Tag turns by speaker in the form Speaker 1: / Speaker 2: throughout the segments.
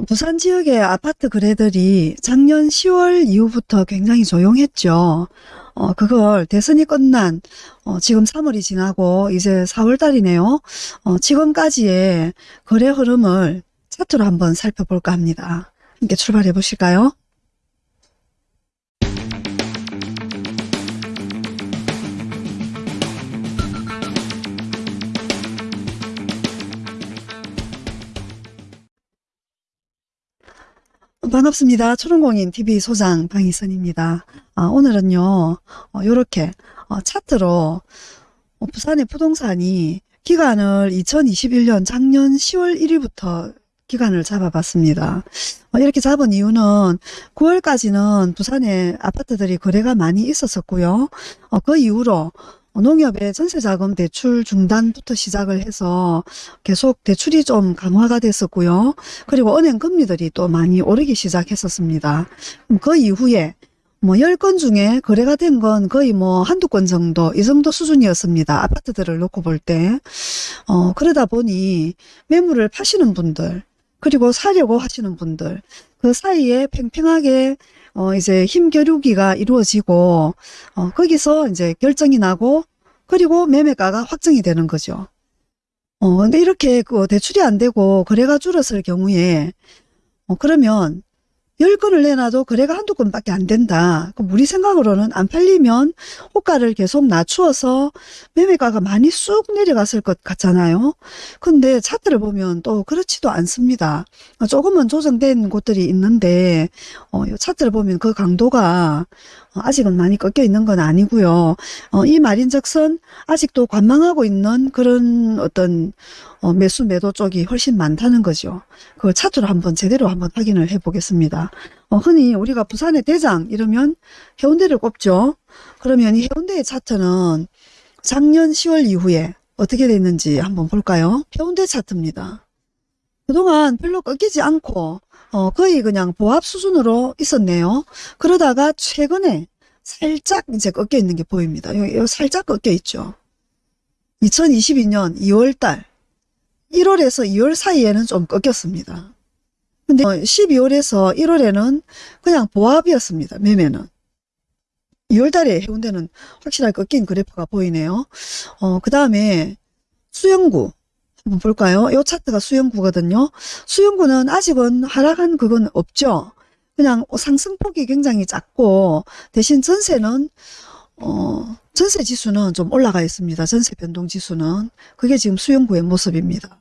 Speaker 1: 어, 부산 지역의 아파트 거래들이 작년 10월 이후부터 굉장히 조용했죠. 어, 그걸 대선이 끝난 어, 지금 3월이 지나고 이제 4월 달이네요. 어, 지금까지의 거래 흐름을 차트로 한번 살펴볼까 합니다. 함께 출발해 보실까요? 반갑습니다. 초롱공인 TV 소장 방희선입니다. 아, 오늘은요, 이렇게 차트로 어, 부산의 부동산이 기간을 2021년 작년 10월 1일부터 기간을 잡아봤습니다. 어, 이렇게 잡은 이유는 9월까지는 부산에 아파트들이 거래가 많이 있었었고요. 어, 그 이후로 농협의 전세자금 대출 중단부터 시작을 해서 계속 대출이 좀 강화가 됐었고요. 그리고 은행 금리들이 또 많이 오르기 시작했었습니다. 그 이후에 뭐 10건 중에 거래가 된 건 거의 뭐 한두 건 정도 이 정도 수준이었습니다. 아파트들을 놓고 볼 때. 어, 그러다 보니 매물을 파시는 분들 그리고 사려고 하시는 분들 그 사이에 팽팽하게 어 이제 힘겨루기가 이루어지고 어 거기서 이제 결정이 나고 그리고 매매가가 확정이 되는 거죠. 어 근데 이렇게 그 대출이 안 되고 거래가 줄었을 경우에 어 그러면 10건을 내놔도 거래가 한두 건밖에 안 된다. 그럼 우리 생각으로는 안 팔리면 호가를 계속 낮추어서 매매가가 많이 쑥 내려갔을 것 같잖아요. 근데 차트를 보면 또 그렇지도 않습니다. 조금은 조정된 곳들이 있는데 어, 차트를 보면 그 강도가 아직은 많이 꺾여 있는 건 아니고요. 어, 이 말인즉슨 아직도 관망하고 있는 그런 어떤 어, 매수 매도 쪽이 훨씬 많다는 거죠. 그 차트로 한번 제대로 한번 확인을 해 보겠습니다. 어, 흔히 우리가 부산의 대장 이러면 해운대를 꼽죠. 그러면 이 해운대의 차트는 작년 10월 이후에 어떻게 됐는지 한번 볼까요? 해운대 차트입니다. 그동안 별로 꺾이지 않고 어, 거의 그냥 보합 수준으로 있었네요. 그러다가 최근에 살짝 이제 꺾여 있는 게 보입니다. 여기, 여기 살짝 꺾여 있죠. 2022년 2월달 1월에서 2월 사이에는 좀 꺾였습니다. 근데 12월에서 어, 1월에는 그냥 보합이었습니다. 매매는. 2월달에 해운대는 확실하게 꺾인 그래프가 보이네요. 어, 그 다음에 수영구 한번 볼까요? 이 차트가 수영구거든요. 수영구는 아직은 하락한 그건 없죠. 그냥 상승폭이 굉장히 작고 대신 전세는 어, 전세 지수는 좀 올라가 있습니다. 전세 변동 지수는. 그게 지금 수영구의 모습입니다.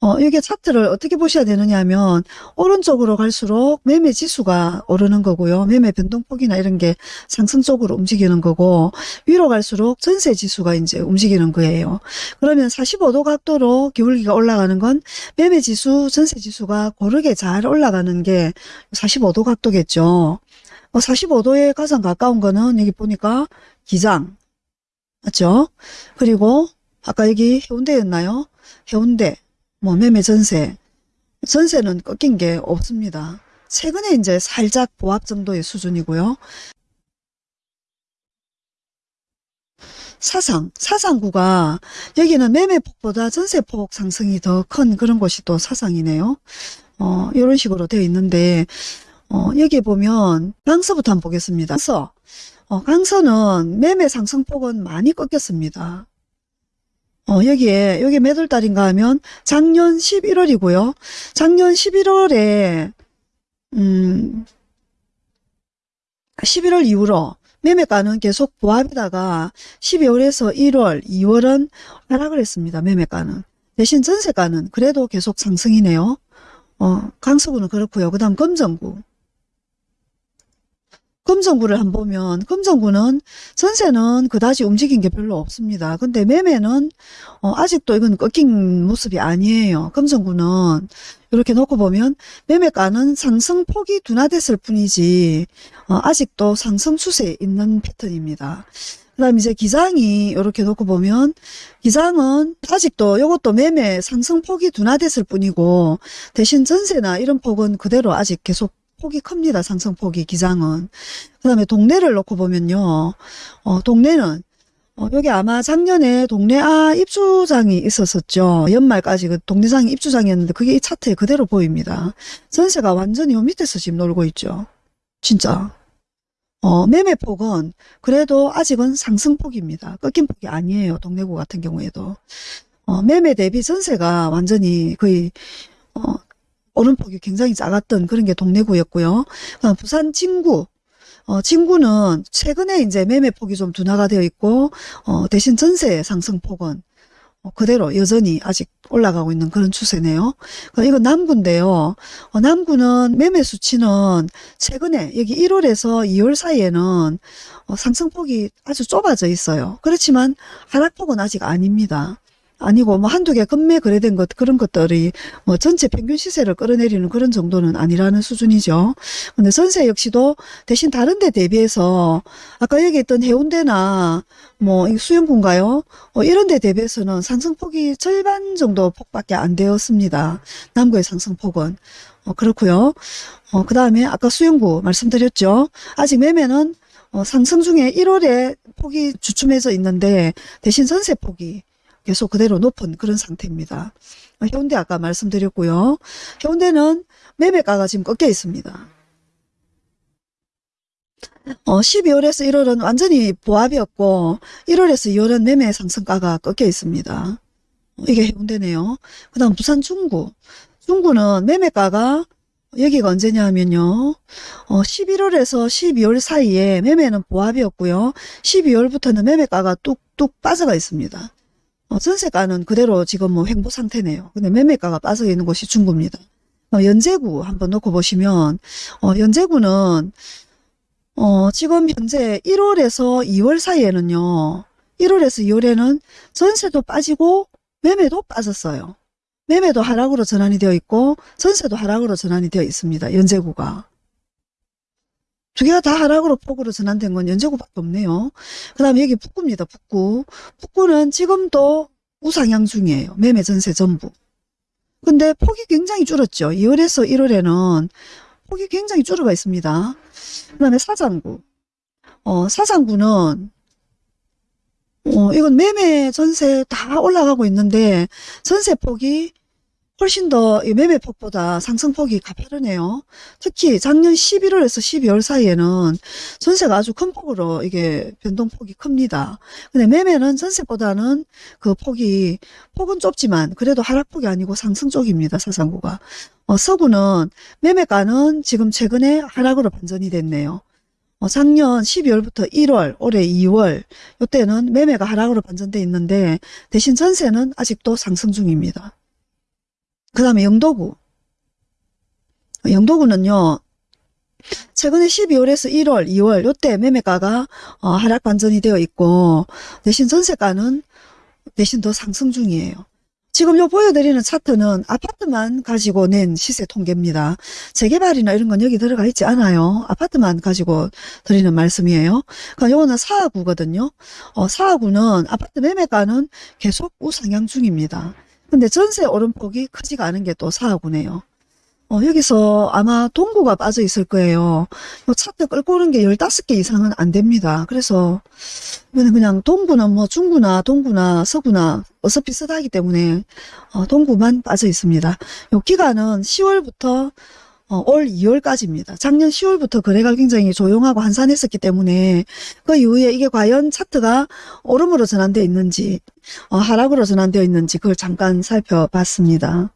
Speaker 1: 어, 이게 차트를 어떻게 보셔야 되느냐 하면 오른쪽으로 갈수록 매매 지수가 오르는 거고요. 매매 변동폭이나 이런 게 상승적으로 움직이는 거고 위로 갈수록 전세 지수가 이제 움직이는 거예요. 그러면 45도 각도로 기울기가 올라가는 건 매매 지수, 전세 지수가 고르게 잘 올라가는 게 45도 각도겠죠. 45도에 어, 가장 가까운 거는 여기 보니까 기장 맞죠? 그리고 아까 여기 해운대였나요? 해운대 뭐 매매 전세 전세는 꺾인 게 없습니다. 최근에 이제 살짝 보합 정도의 수준이고요. 사상, 사상구가 여기는 매매폭보다 전세폭 상승이 더 큰 그런 곳이 또 사상이네요. 어, 이런 식으로 되어 있는데 어, 여기 보면 강서부터 한번 보겠습니다. 강서, 어, 강서는 매매 상승폭은 많이 꺾였습니다. 어, 여기에, 여기 몇 월 달인가 하면 작년 11월이고요. 작년 11월에, 음, 11월 이후로 매매가는 계속 보합이다가 12월에서 1월, 2월은 하락을 했습니다. 매매가는. 대신 전세가는 그래도 계속 상승이네요. 어, 강서구는 그렇고요. 그 다음 검정구. 금정구를 한번 보면 금정구는 전세는 그다지 움직인 게 별로 없습니다. 근데 매매는 어, 아직도 이건 꺾인 모습이 아니에요. 금정구는 이렇게 놓고 보면 매매가는 상승폭이 둔화됐을 뿐이지 어, 아직도 상승 추세에 있는 패턴입니다. 그 다음 이제 기장이 이렇게 놓고 보면 기장은 아직도 이것도 매매 상승폭이 둔화됐을 뿐이고 대신 전세나 이런 폭은 그대로 아직 계속 폭이 큽니다. 상승폭이 기장은. 그 다음에 동네를 놓고 보면요. 어, 동네는 어, 여기 아마 작년에 동네 아 입주장이 있었었죠. 연말까지 그 동네장이 입주장이었는데 그게 이 차트에 그대로 보입니다. 전세가 완전히 요 밑에서 지금 놀고 있죠. 진짜. 어, 매매폭은 그래도 아직은 상승폭입니다. 꺾인 폭이 아니에요. 동래구 같은 경우에도. 어, 매매 대비 전세가 완전히 거의 어, 오름폭이 굉장히 작았던 그런 게 동래구였고요. 그다음 부산 진구. 어, 진구는 최근에 이제 매매폭이 좀 둔화가 되어 있고 어, 대신 전세 상승폭은 어, 그대로 여전히 아직 올라가고 있는 그런 추세네요. 어, 이건 남구인데요. 어, 남구는 매매 수치는 최근에 여기 1월에서 2월 사이에는 어, 상승폭이 아주 좁아져 있어요. 그렇지만 하락폭은 아직 아닙니다. 아니고 뭐 한두 개 급매 거래된 것 그런 것들이 뭐 전체 평균 시세를 끌어내리는 그런 정도는 아니라는 수준이죠. 근데 전세 역시도 대신 다른 데 대비해서 아까 얘기했던 해운대나 뭐이 수영군가요? 어, 이런 데 대비해서는 상승폭이 절반 정도 폭밖에 안 되었습니다. 남구의 상승폭은. 어, 그렇고요. 어, 그 다음에 아까 수영구 말씀드렸죠. 아직 매매는 어, 상승 중에 1월에 폭이 주춤해져 있는데 대신 전세 폭이 계속 그대로 높은 그런 상태입니다. 어, 해운대 아까 말씀드렸고요. 해운대는 매매가가 지금 꺾여 있습니다. 어, 12월에서 1월은 완전히 보합이었고 1월에서 2월은 매매 상승가가 꺾여 있습니다. 어, 이게 해운대네요. 그 다음 부산 중구. 중구는 매매가가 여기가 언제냐 하면요. 어, 11월에서 12월 사이에 매매는 보합이었고요. 12월부터는 매매가가 뚝뚝 빠져가 있습니다. 어, 전세가는 그대로 지금 뭐 횡보 상태네요. 근데 매매가가 빠져 있는 곳이 중구입니다. 어, 연제구 한번 놓고 보시면 어, 연제구는 어, 지금 현재 1월에서 2월 사이에는요. 1월에서 2월에는 전세도 빠지고 매매도 빠졌어요. 매매도 하락으로 전환이 되어 있고 전세도 하락으로 전환이 되어 있습니다. 연제구가. 두 개가 다 하락으로 폭으로 전환된 건 연제구밖에 없네요. 그 다음에 여기 북구입니다. 북구. 북구는 지금도 우상향 중이에요. 매매 전세 전부. 근데 폭이 굉장히 줄었죠. 2월에서 1월에는 폭이 굉장히 줄어가 있습니다. 그 다음에 사장구. 어, 사장구는 어, 이건 매매 전세 다 올라가고 있는데 전세 폭이 훨씬 더이 매매폭보다 상승폭이 가파르네요. 특히 작년 11월에서 12월 사이에는 전세가 아주 큰 폭으로 이게 변동폭이 큽니다. 근데 매매는 전세보다는 그 폭이 폭은 좁지만 그래도 하락폭이 아니고 상승 쪽입니다. 사상구가. 어, 서구는 매매가는 지금 최근에 하락으로 반전이 됐네요. 어, 작년 12월부터 1월, 올해 2월 이때는 매매가 하락으로 반전돼 있는데 대신 전세는 아직도 상승 중입니다. 그 다음에 영도구. 영도구는요. 최근에 12월에서 1월, 2월 요때 매매가가 어, 하락 반전이 되어 있고 대신 전세가는 대신 더 상승 중이에요. 지금 요 보여드리는 차트는 아파트만 가지고 낸 시세 통계입니다. 재개발이나 이런 건 여기 들어가 있지 않아요. 아파트만 가지고 드리는 말씀이에요. 그러니까 요거는 사하구거든요. 어, 사하구는 아파트 매매가는 계속 우상향 중입니다. 근데 전세 오름폭이 크지가 않은 게또 사하구네요. 어, 여기서 아마 동구가 빠져 있을 거예요. 요 차트 끌고 오는 게 15개 이상은 안 됩니다. 그래서 이거는 그냥 동구는 뭐 중구나 동구나 서구나 어서 비슷하기 때문에 어, 동구만 빠져 있습니다. 요 기간은 10월부터 어, 올 2월까지입니다. 작년 10월부터 거래가 굉장히 조용하고 한산했었기 때문에 그 이후에 이게 과연 차트가 오름으로 전환되어 있는지 어, 하락으로 전환되어 있는지 그걸 잠깐 살펴봤습니다.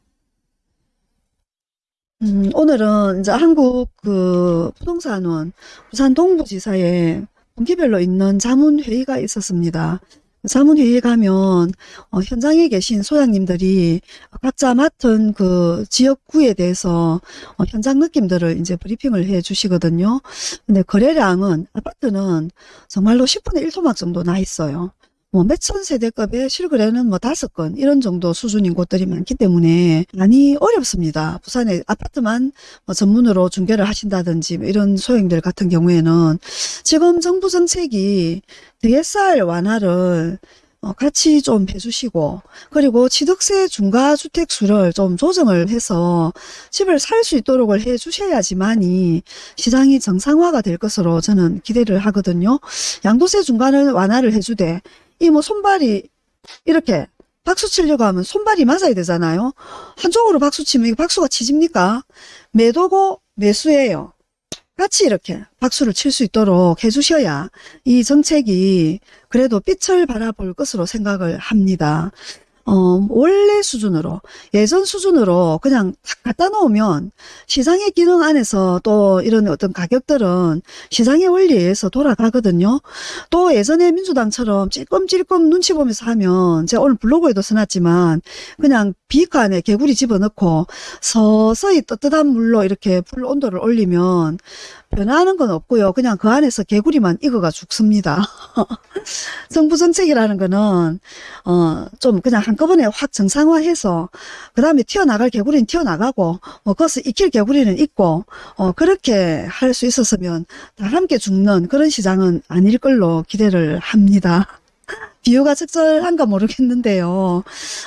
Speaker 1: 음, 오늘은 이제 한국 그 부동산원 부산 동부지사에 분기별로 있는 자문회의가 있었습니다. 자문회의에 가면 어, 현장에 계신 소장님들이 각자 맡은 그 지역구에 대해서 어, 현장 느낌들을 이제 브리핑을 해 주시거든요. 근데 거래량은 아파트는 정말로 10분의 1토막 정도 나 있어요. 뭐 몇천 세대급의 실거래는 뭐 다섯 건 이런 정도 수준인 곳들이 많기 때문에 많이 어렵습니다. 부산에 아파트만 뭐 전문으로 중개를 하신다든지 뭐 이런 소형들 같은 경우에는 지금 정부 정책이 DSR 완화를 어, 같이 좀 해주시고 그리고 취득세 중과주택수를 좀 조정을 해서 집을 살 수 있도록 해 주셔야지만이 시장이 정상화가 될 것으로 저는 기대를 하거든요. 양도세 중과를 완화를 해주되 이 뭐 손발이 이렇게 박수 치려고 하면 손발이 맞아야 되잖아요. 한쪽으로 박수 치면 이게 박수가 치집니까? 매도고 매수예요. 같이 이렇게 박수를 칠 수 있도록 해주셔야 이 정책이 그래도 빛을 발아볼 것으로 생각을 합니다. 어, 원래 수준으로, 예전 수준으로 그냥 탁 갖다 놓으면 시장의 기능 안에서 또 이런 어떤 가격들은 시장의 원리에 의해서 돌아가거든요. 또 예전에 민주당처럼 찔끔찔끔 눈치 보면서 하면 제가 오늘 블로그에도 써놨지만 그냥 비카 안에 개구리 집어넣고 서서히 뜨뜻한 물로 이렇게 불 온도를 올리면 변화하는 건 없고요. 그냥 그 안에서 개구리만 익어가 죽습니다. 정부 정책이라는 거는 어 좀 그냥 한꺼번에 확 정상화해서 그 다음에 튀어나갈 개구리는 튀어나가고 뭐 거기서 익힐 개구리는 있고 어 그렇게 할 수 있었으면 다 함께 죽는 그런 시장은 아닐 걸로 기대를 합니다. 비유가 적절한가 모르겠는데요.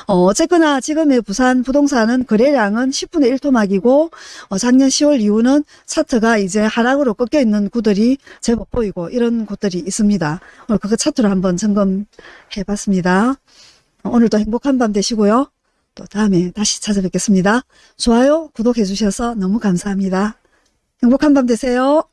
Speaker 1: 어, 어쨌거나 지금의 부산 부동산은 거래량은 10분의 1토막이고 어, 작년 10월 이후는 차트가 이제 하락으로 꺾여 있는 구들이 제법 보이고 이런 곳들이 있습니다. 오늘 그거 차트로 한번 점검해 봤습니다. 어, 오늘도 행복한 밤 되시고요. 또 다음에 다시 찾아뵙겠습니다. 좋아요, 구독해 주셔서 너무 감사합니다. 행복한 밤 되세요.